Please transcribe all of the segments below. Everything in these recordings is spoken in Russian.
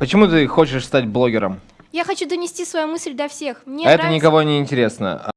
Почему ты хочешь стать блогером? Я хочу донести свою мысль до всех. Мне А это нравится- никого не интересно.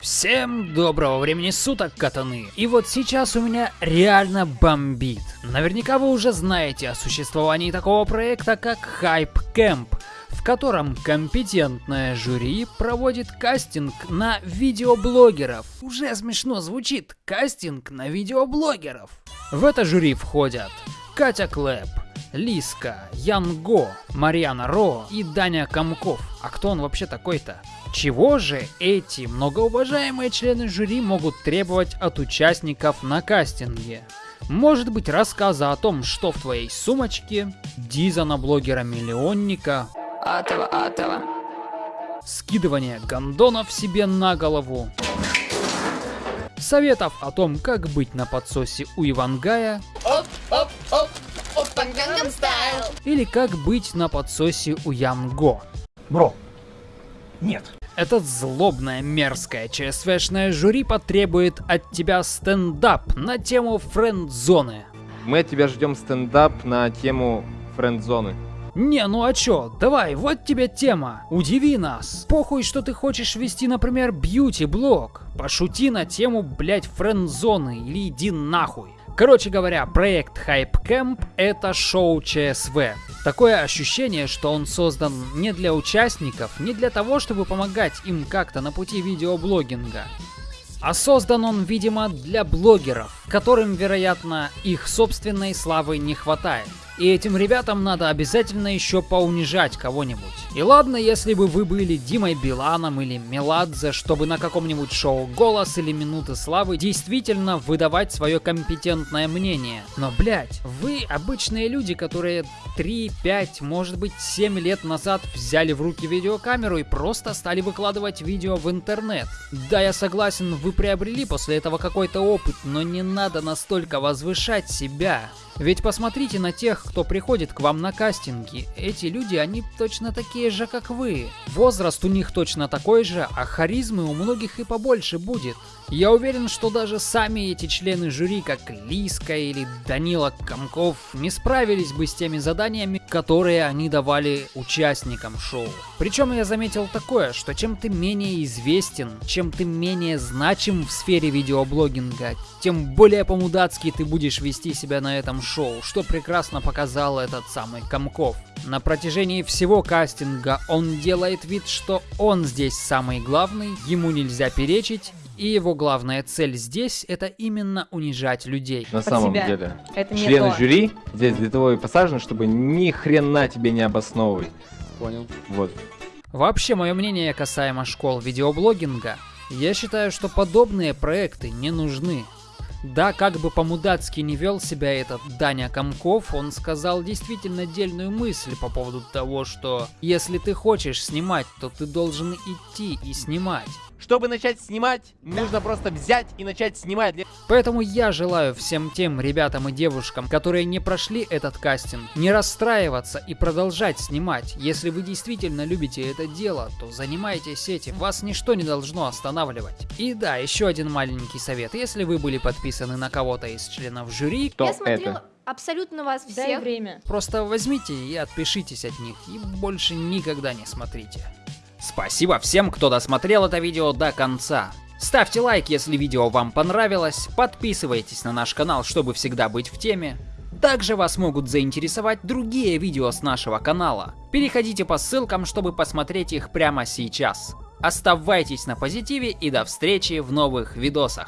Всем доброго времени суток, катаны! И вот сейчас у меня реально бомбит. Наверняка вы уже знаете о существовании такого проекта, как Hype Camp, в котором компетентное жюри проводит кастинг на видеоблогеров. Уже смешно звучит, кастинг на видеоблогеров. В это жюри входят Катя Клэп, Лиска, Ян Го, Марьяна Ро и Даня Комков. А кто он вообще такой-то? Чего же эти многоуважаемые члены жюри могут требовать от участников на кастинге? Может быть рассказа о том, что в твоей сумочке, диза на блогера-миллионника, Атова, Атова. скидывание гондонов себе на голову, советов о том, как быть на подсосе у Ивангая или как быть на подсосе у Янго. Бро, нет. Этот злобное, мерзкое ЧСВшное жюри потребует от тебя стендап на тему френд-зоны. Мы от тебя ждем стендап на тему френд-зоны. Не, ну а чё, давай, вот тебе тема. Удиви нас. Похуй, что ты хочешь вести, например, бьюти-блог. Пошути на тему, блять, френд-зоны или иди нахуй. Короче говоря, проект Hype Camp это шоу ЧСВ. Такое ощущение, что он создан не для участников, не для того, чтобы помогать им как-то на пути видеоблогинга. А создан он, видимо, для блогеров, которым, вероятно, их собственной славы не хватает. И этим ребятам надо обязательно еще поунижать кого-нибудь. И ладно, если бы вы были Димой Биланом или Меладзе, чтобы на каком-нибудь шоу «Голос» или «Минуты славы» действительно выдавать свое компетентное мнение. Но, блять, вы обычные люди, которые 3, 5, может быть 7 лет назад взяли в руки видеокамеру и просто стали выкладывать видео в интернет. Да, я согласен, вы приобрели после этого какой-то опыт, но не надо настолько возвышать себя. Ведь посмотрите на тех, кто приходит к вам на кастинги. Эти люди, они точно такие же, как вы. Возраст у них точно такой же, а харизмы у многих и побольше будет. Я уверен, что даже сами эти члены жюри, как Лиска или Данила Комков, не справились бы с теми заданиями, которые они давали участникам шоу. Причем я заметил такое, что чем ты менее известен, чем ты менее значим в сфере видеоблогинга, тем более по-мудацки ты будешь вести себя на этом шоу, что прекрасно показал этот самый Комков. На протяжении всего кастинга он делает вид, что он здесь самый главный, ему нельзя перечить, и его главная цель здесь это именно унижать людей. На Под самом себя. деле. Это не Члены то. жюри здесь для того и посажены, чтобы ни хрена тебе не обосновывать. Понял. Вот. Вообще, мое мнение касаемо школ видеоблогинга, я считаю, что подобные проекты не нужны. Да, как бы по-мудацки не вел себя этот Даня Комков, он сказал действительно дельную мысль по поводу того, что если ты хочешь снимать, то ты должен идти и снимать. Чтобы начать снимать, нужно просто взять и начать снимать. Поэтому я желаю всем тем ребятам и девушкам, которые не прошли этот кастинг, не расстраиваться и продолжать снимать. Если вы действительно любите это дело, то занимайтесь этим, вас ничто не должно останавливать. И да, еще один маленький совет. Если вы были подписаны на кого-то из членов жюри, Кто Я смотрела это? абсолютно вас Дай всех. время. просто возьмите и отпишитесь от них, и больше никогда не смотрите. Спасибо всем, кто досмотрел это видео до конца. Ставьте лайк, если видео вам понравилось, подписывайтесь на наш канал, чтобы всегда быть в теме. Также вас могут заинтересовать другие видео с нашего канала. Переходите по ссылкам, чтобы посмотреть их прямо сейчас. Оставайтесь на позитиве и до встречи в новых видосах.